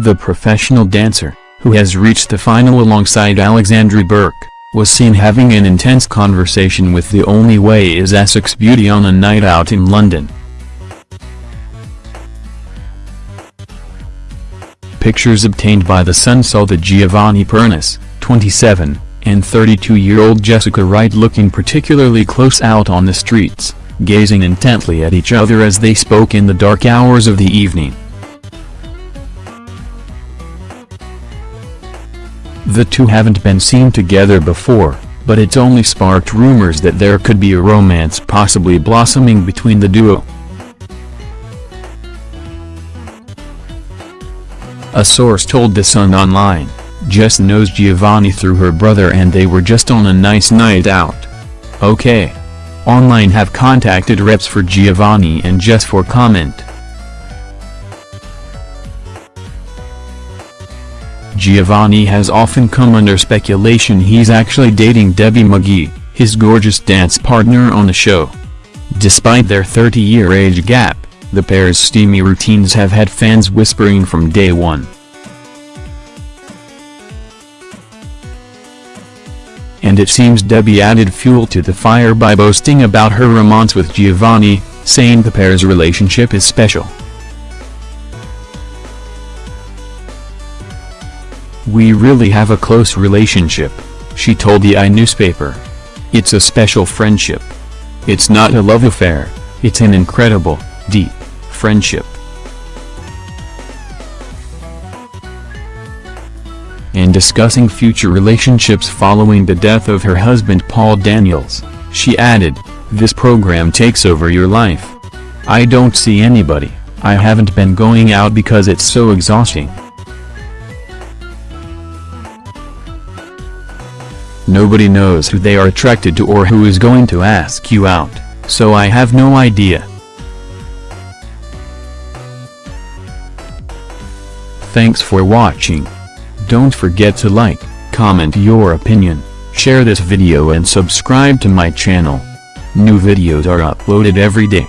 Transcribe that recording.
The professional dancer, who has reached the final alongside Alexandra Burke, was seen having an intense conversation with the Only Way is Essex beauty on a night out in London. Pictures obtained by The Sun saw the Giovanni Pernice, 27, and 32-year-old Jessica Wright looking particularly close out on the streets, gazing intently at each other as they spoke in the dark hours of the evening. The two haven't been seen together before, but it's only sparked rumors that there could be a romance possibly blossoming between the duo. A source told The Sun Online, Jess knows Giovanni through her brother and they were just on a nice night out. Okay. Online have contacted reps for Giovanni and Jess for comment. Giovanni has often come under speculation he's actually dating Debbie McGee, his gorgeous dance partner on the show. Despite their 30-year age gap, the pair's steamy routines have had fans whispering from day one. And it seems Debbie added fuel to the fire by boasting about her romance with Giovanni, saying the pair's relationship is special. We really have a close relationship, she told the I newspaper. It's a special friendship. It's not a love affair, it's an incredible, deep, friendship. In discussing future relationships following the death of her husband Paul Daniels, she added, This program takes over your life. I don't see anybody, I haven't been going out because it's so exhausting. Nobody knows who they are attracted to or who is going to ask you out, so I have no idea. Thanks for watching. Don't forget to like, comment your opinion, share this video and subscribe to my channel. New videos are uploaded every day.